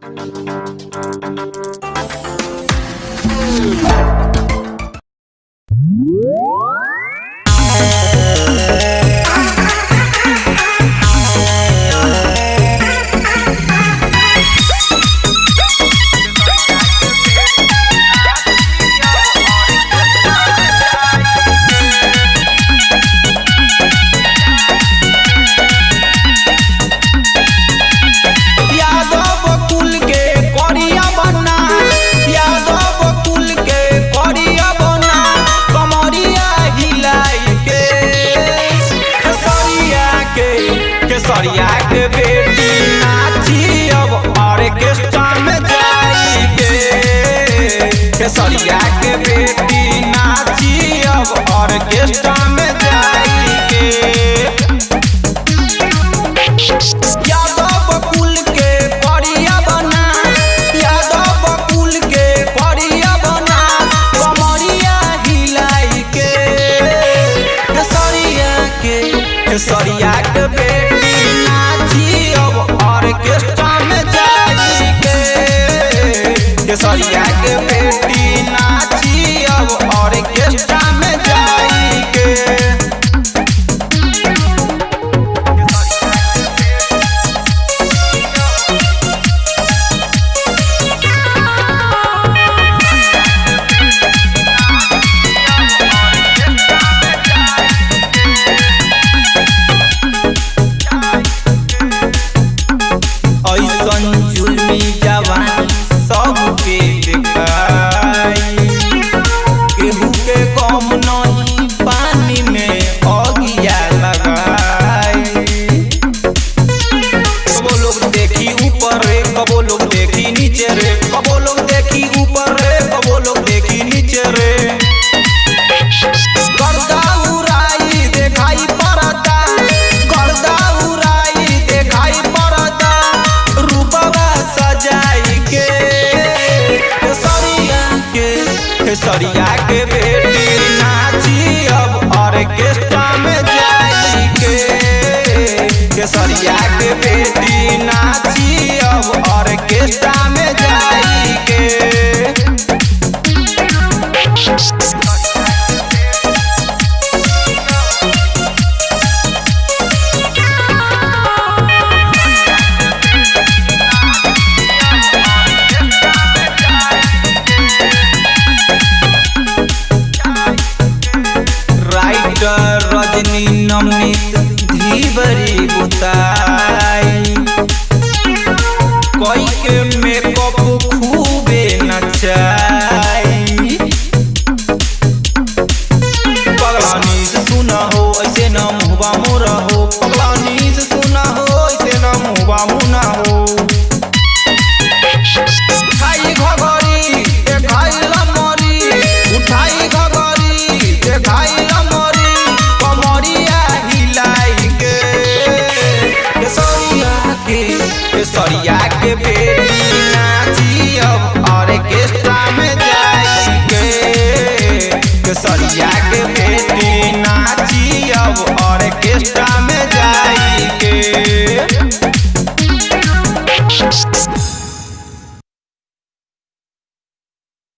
Thank you. जाके बेटी नाची अब ऑर्केस्ट्रा में जाके बेटी नाची अब ऑर्केस्ट्रा vamos na